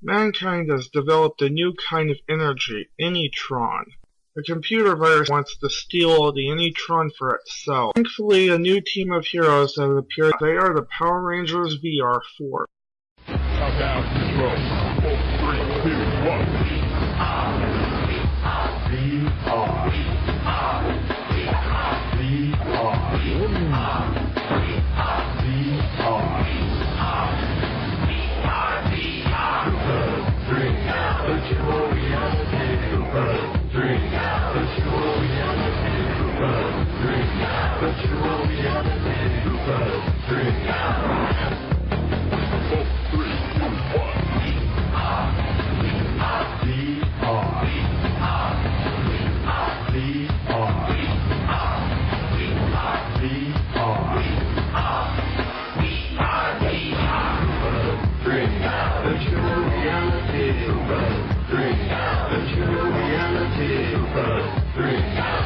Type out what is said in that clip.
Mankind has developed a new kind of energy, Anytron. A computer virus wants to steal the Anytron for itself. Thankfully, a new team of heroes have appeared. They are the Power Rangers VR4. Countdown. Four, three, two, one. Two, one. Reality.